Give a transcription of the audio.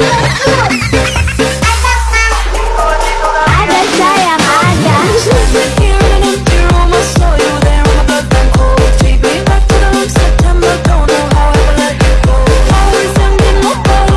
Oh, my God.